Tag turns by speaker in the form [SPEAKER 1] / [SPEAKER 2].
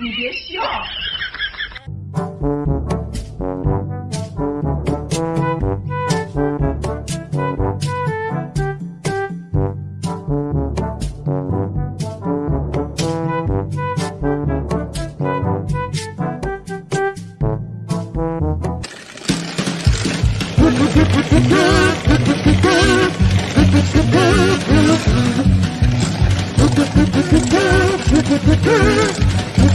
[SPEAKER 1] 你别笑。